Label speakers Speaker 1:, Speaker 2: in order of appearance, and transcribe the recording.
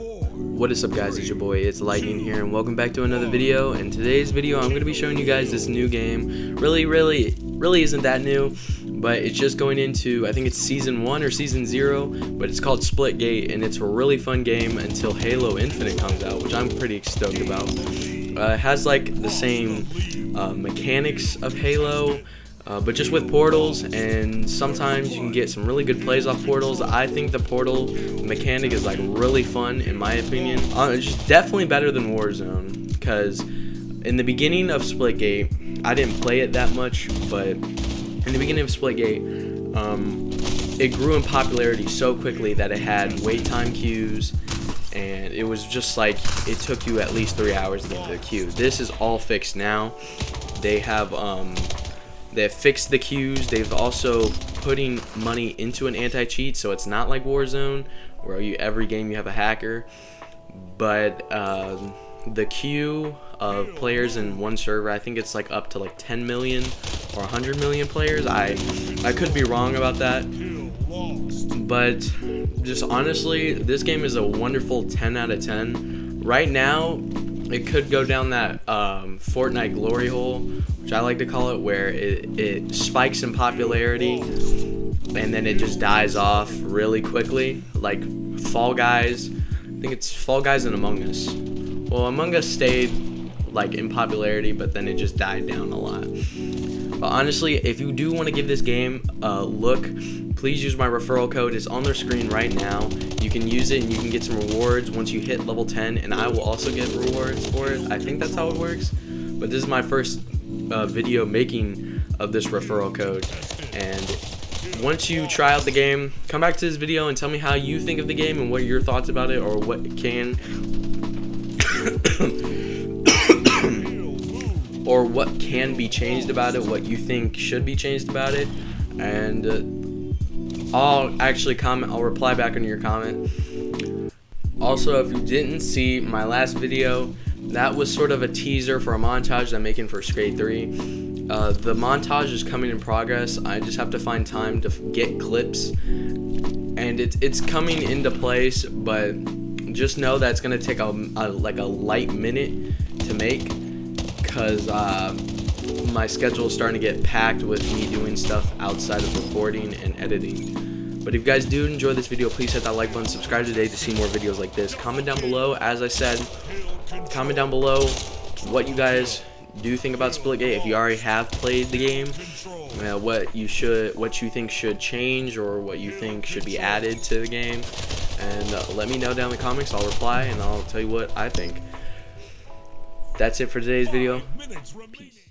Speaker 1: What is up guys, it's your boy, it's Lightning here, and welcome back to another video. In today's video, I'm going to be showing you guys this new game. Really, really, really isn't that new, but it's just going into, I think it's Season 1 or Season 0, but it's called Splitgate, and it's a really fun game until Halo Infinite comes out, which I'm pretty stoked about. Uh, it has like the same uh, mechanics of Halo, uh, but just with portals and sometimes you can get some really good plays off portals. I think the portal mechanic is like really fun in my opinion. Uh, it's just definitely better than warzone because in the beginning of splitgate i didn't play it that much but in the beginning of splitgate um, it grew in popularity so quickly that it had wait time queues and it was just like it took you at least three hours to get to the queue. This is all fixed now. They have um, They've fixed the queues. They've also putting money into an anti-cheat, so it's not like Warzone, where you every game you have a hacker. But um, the queue of players in one server, I think it's like up to like 10 million or 100 million players. I I could be wrong about that, but just honestly, this game is a wonderful 10 out of 10. Right now, it could go down that um, Fortnite glory hole, which I like to call it, where it, it spikes in popularity and then it just dies off really quickly. Like Fall Guys, I think it's Fall Guys and Among Us. Well, Among Us stayed like in popularity, but then it just died down a lot. But honestly, if you do want to give this game a look, please use my referral code. It's on their screen right now. You can use it and you can get some rewards once you hit level 10, and I will also get rewards for it. I think that's how it works. But this is my first uh, video making of this referral code, and once you try out the game, come back to this video and tell me how you think of the game and what your thoughts about it or what can can be changed about it, what you think should be changed about it, and uh, I'll actually comment, I'll reply back on your comment. Also, if you didn't see my last video, that was sort of a teaser for a montage that I'm making for Skate 3. Uh, the montage is coming in progress. I just have to find time to get clips, and it's it's coming into place. But just know that it's gonna take a, a like a light minute to make because uh, my schedule is starting to get packed with me doing stuff outside of recording and editing. But if you guys do enjoy this video, please hit that like button, subscribe today to see more videos like this. Comment down below, as I said, comment down below what you guys do think about Splitgate. If you already have played the game, uh, what you should, what you think should change, or what you think should be added to the game, and uh, let me know down in the comments. I'll reply and I'll tell you what I think that's it for today's video. Peace.